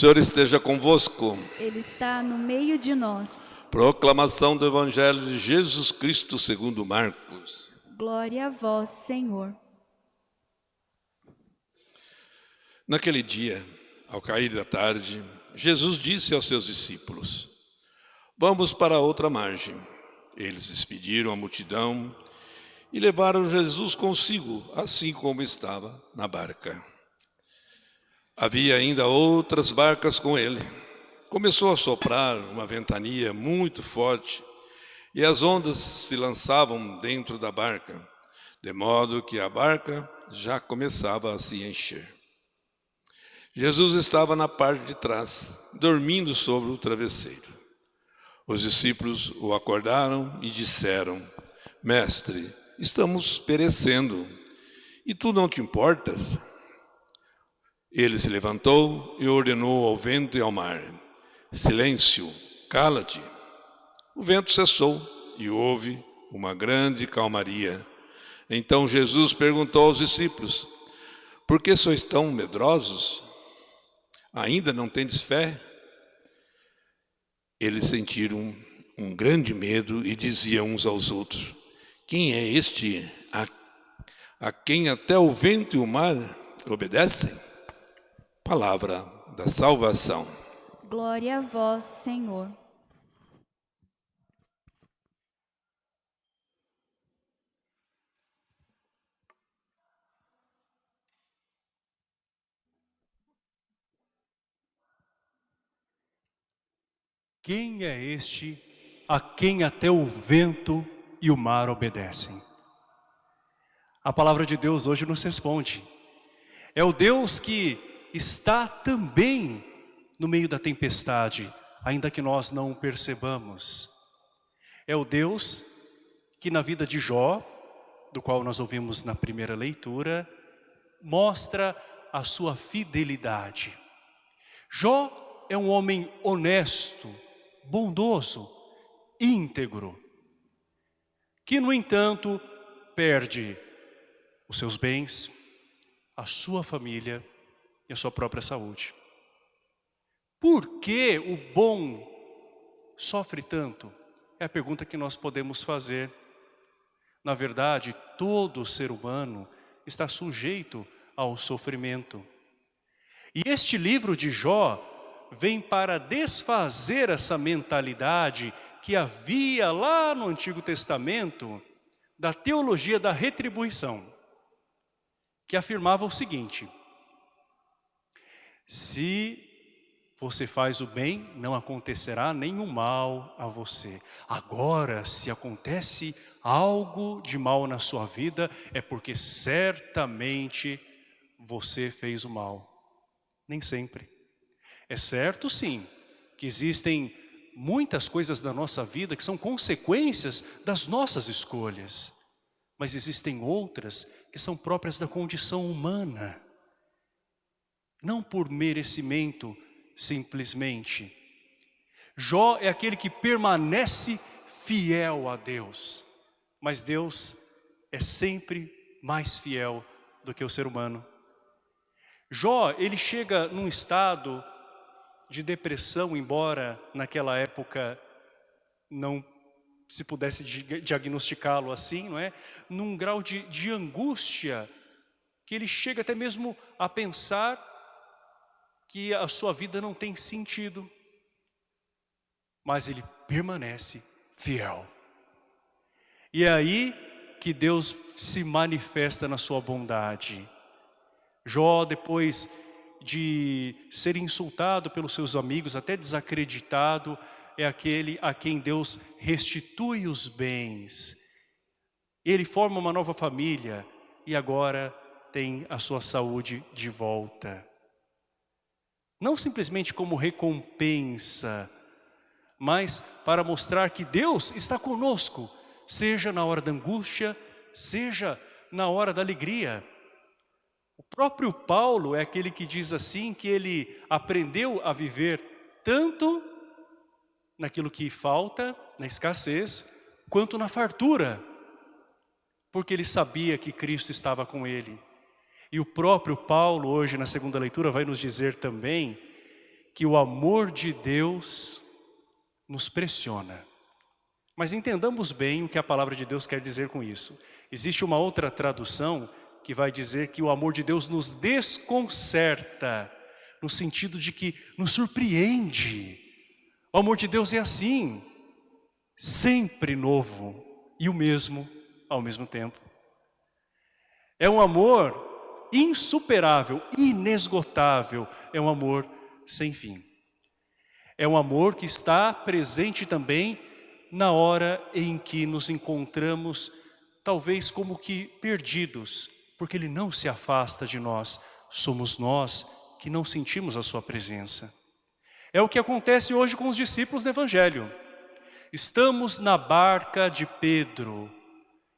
Senhor esteja convosco. Ele está no meio de nós. Proclamação do Evangelho de Jesus Cristo segundo Marcos. Glória a vós, Senhor. Naquele dia, ao cair da tarde, Jesus disse aos seus discípulos, Vamos para outra margem. Eles despediram a multidão e levaram Jesus consigo, assim como estava na barca. Havia ainda outras barcas com ele. Começou a soprar uma ventania muito forte e as ondas se lançavam dentro da barca, de modo que a barca já começava a se encher. Jesus estava na parte de trás, dormindo sobre o travesseiro. Os discípulos o acordaram e disseram, Mestre, estamos perecendo, e tu não te importas? Ele se levantou e ordenou ao vento e ao mar, Silêncio, cala-te. O vento cessou e houve uma grande calmaria. Então Jesus perguntou aos discípulos, Por que sois tão medrosos? Ainda não tendes fé? Eles sentiram um grande medo e diziam uns aos outros, Quem é este a, a quem até o vento e o mar obedecem? Palavra da salvação. Glória a vós, Senhor. Quem é este a quem até o vento e o mar obedecem? A palavra de Deus hoje nos responde. É o Deus que está também no meio da tempestade, ainda que nós não o percebamos. É o Deus que na vida de Jó, do qual nós ouvimos na primeira leitura, mostra a sua fidelidade. Jó é um homem honesto, bondoso, íntegro, que no entanto perde os seus bens, a sua família e a sua própria saúde. Por que o bom sofre tanto? É a pergunta que nós podemos fazer. Na verdade, todo ser humano está sujeito ao sofrimento. E este livro de Jó vem para desfazer essa mentalidade que havia lá no Antigo Testamento da teologia da retribuição, que afirmava o seguinte, se você faz o bem, não acontecerá nenhum mal a você. Agora, se acontece algo de mal na sua vida, é porque certamente você fez o mal. Nem sempre. É certo sim, que existem muitas coisas da nossa vida que são consequências das nossas escolhas. Mas existem outras que são próprias da condição humana. Não por merecimento, simplesmente. Jó é aquele que permanece fiel a Deus. Mas Deus é sempre mais fiel do que o ser humano. Jó, ele chega num estado de depressão, embora naquela época não se pudesse diagnosticá-lo assim, não é? Num grau de, de angústia, que ele chega até mesmo a pensar que a sua vida não tem sentido. Mas ele permanece fiel. E é aí que Deus se manifesta na sua bondade. Jó, depois de ser insultado pelos seus amigos, até desacreditado, é aquele a quem Deus restitui os bens. Ele forma uma nova família e agora tem a sua saúde de volta. Não simplesmente como recompensa, mas para mostrar que Deus está conosco, seja na hora da angústia, seja na hora da alegria. O próprio Paulo é aquele que diz assim que ele aprendeu a viver tanto naquilo que falta, na escassez, quanto na fartura, porque ele sabia que Cristo estava com ele. E o próprio Paulo, hoje na segunda leitura, vai nos dizer também que o amor de Deus nos pressiona. Mas entendamos bem o que a palavra de Deus quer dizer com isso. Existe uma outra tradução que vai dizer que o amor de Deus nos desconcerta, no sentido de que nos surpreende. O amor de Deus é assim, sempre novo e o mesmo ao mesmo tempo. É um amor insuperável, inesgotável, é um amor sem fim. É um amor que está presente também na hora em que nos encontramos, talvez como que perdidos, porque Ele não se afasta de nós, somos nós que não sentimos a Sua presença. É o que acontece hoje com os discípulos do Evangelho. Estamos na barca de Pedro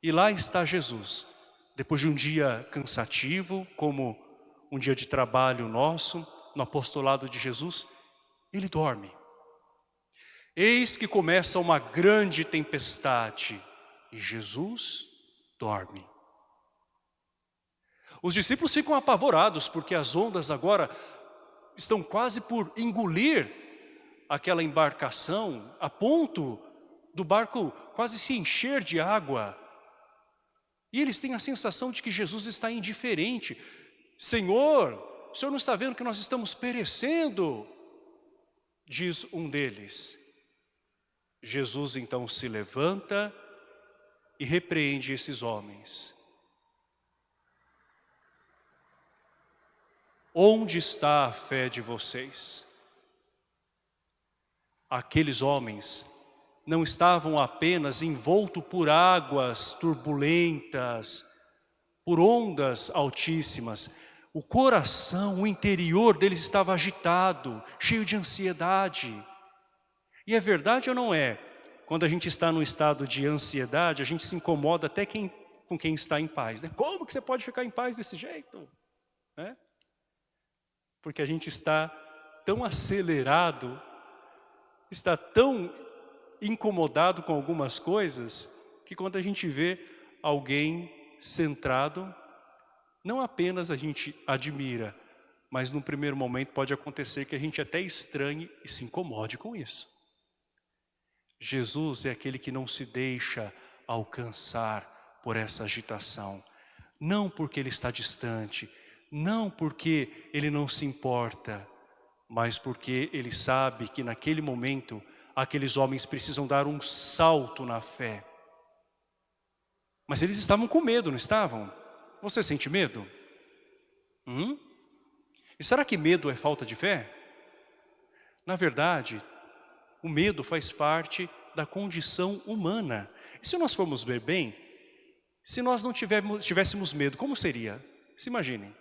e lá está Jesus. Depois de um dia cansativo, como um dia de trabalho nosso, no apostolado de Jesus, ele dorme. Eis que começa uma grande tempestade e Jesus dorme. Os discípulos ficam apavorados porque as ondas agora estão quase por engolir aquela embarcação a ponto do barco quase se encher de água. E eles têm a sensação de que Jesus está indiferente. Senhor, o Senhor não está vendo que nós estamos perecendo? Diz um deles. Jesus então se levanta e repreende esses homens. Onde está a fé de vocês? Aqueles homens não estavam apenas envoltos por águas turbulentas, por ondas altíssimas. O coração, o interior deles estava agitado, cheio de ansiedade. E é verdade ou não é? Quando a gente está num estado de ansiedade, a gente se incomoda até quem, com quem está em paz. Né? Como que você pode ficar em paz desse jeito? Né? porque a gente está tão acelerado, está tão incomodado com algumas coisas, que quando a gente vê alguém centrado, não apenas a gente admira, mas no primeiro momento pode acontecer que a gente até estranhe e se incomode com isso. Jesus é aquele que não se deixa alcançar por essa agitação, não porque ele está distante, não porque ele não se importa, mas porque ele sabe que naquele momento aqueles homens precisam dar um salto na fé. Mas eles estavam com medo, não estavam? Você sente medo? Hum? E será que medo é falta de fé? Na verdade, o medo faz parte da condição humana. E se nós formos ver bem, se nós não tivéssemos, tivéssemos medo, como seria? Se imaginem.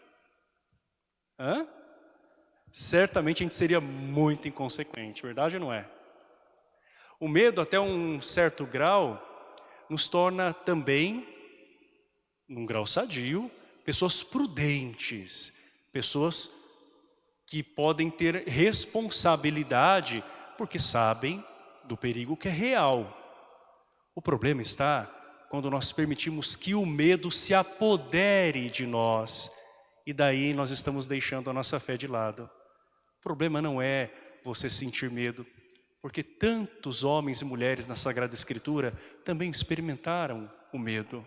Hã? Certamente a gente seria muito inconsequente, verdade ou não é? O medo, até um certo grau, nos torna também, num grau sadio, pessoas prudentes, pessoas que podem ter responsabilidade, porque sabem do perigo que é real. O problema está quando nós permitimos que o medo se apodere de nós e daí nós estamos deixando a nossa fé de lado. O problema não é você sentir medo, porque tantos homens e mulheres na Sagrada Escritura também experimentaram o medo.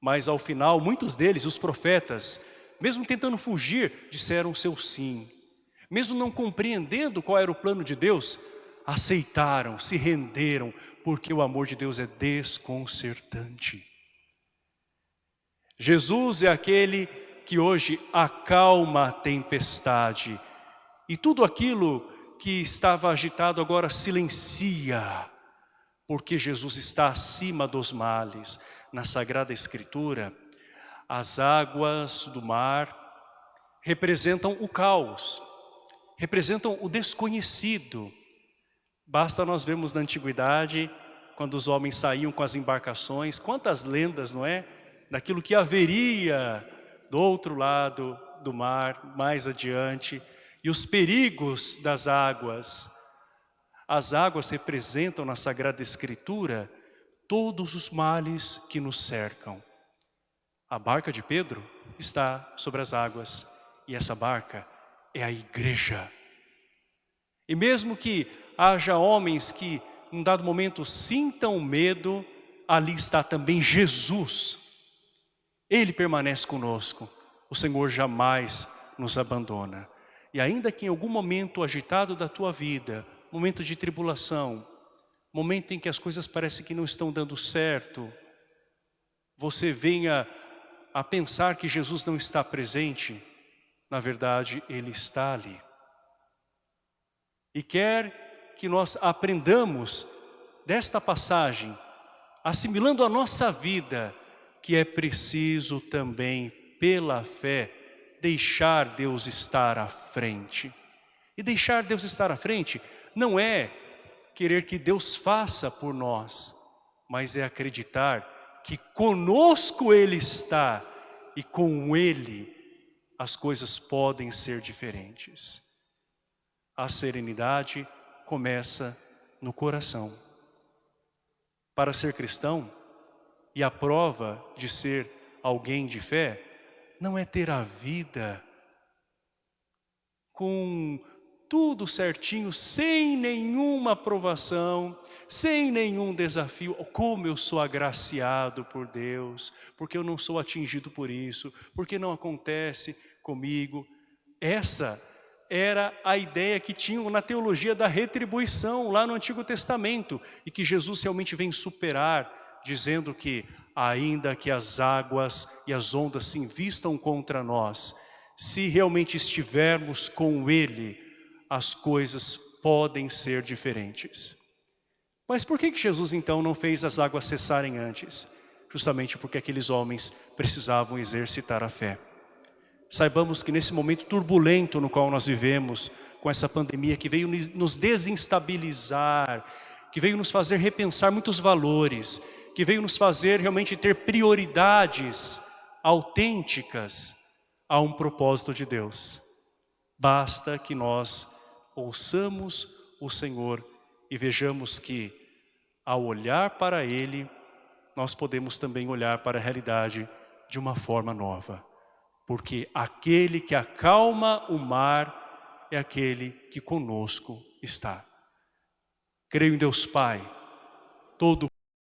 Mas ao final, muitos deles, os profetas, mesmo tentando fugir, disseram seu sim. Mesmo não compreendendo qual era o plano de Deus, aceitaram, se renderam, porque o amor de Deus é desconcertante. Jesus é aquele que hoje acalma a tempestade e tudo aquilo que estava agitado agora silencia, porque Jesus está acima dos males. Na Sagrada Escritura, as águas do mar representam o caos, representam o desconhecido. Basta nós vermos na Antiguidade, quando os homens saíam com as embarcações, quantas lendas, não é? Daquilo que haveria do outro lado do mar, mais adiante, e os perigos das águas. As águas representam na Sagrada Escritura todos os males que nos cercam. A barca de Pedro está sobre as águas, e essa barca é a igreja. E mesmo que haja homens que, num dado momento, sintam medo, ali está também Jesus. Ele permanece conosco. O Senhor jamais nos abandona. E ainda que em algum momento agitado da tua vida, momento de tribulação, momento em que as coisas parecem que não estão dando certo, você venha a pensar que Jesus não está presente, na verdade, Ele está ali. E quer que nós aprendamos desta passagem, assimilando a nossa vida, que é preciso também, pela fé, deixar Deus estar à frente. E deixar Deus estar à frente não é querer que Deus faça por nós, mas é acreditar que conosco Ele está e com Ele as coisas podem ser diferentes. A serenidade começa no coração. Para ser cristão, e a prova de ser alguém de fé, não é ter a vida com tudo certinho, sem nenhuma aprovação, sem nenhum desafio. Como eu sou agraciado por Deus, porque eu não sou atingido por isso, porque não acontece comigo. Essa era a ideia que tinham na teologia da retribuição, lá no Antigo Testamento, e que Jesus realmente vem superar, dizendo que ainda que as águas e as ondas se invistam contra nós, se realmente estivermos com Ele, as coisas podem ser diferentes. Mas por que, Jesus então não fez as águas cessarem antes? Justamente porque aqueles homens precisavam exercitar a fé. Saibamos que nesse momento turbulento no qual nós vivemos, com essa pandemia que veio nos desinstabilizar, que veio nos fazer repensar muitos valores, que veio nos fazer realmente ter prioridades autênticas a um propósito de Deus. Basta que nós ouçamos o Senhor e vejamos que ao olhar para Ele, nós podemos também olhar para a realidade de uma forma nova. Porque aquele que acalma o mar é aquele que conosco está. Creio em Deus Pai, todo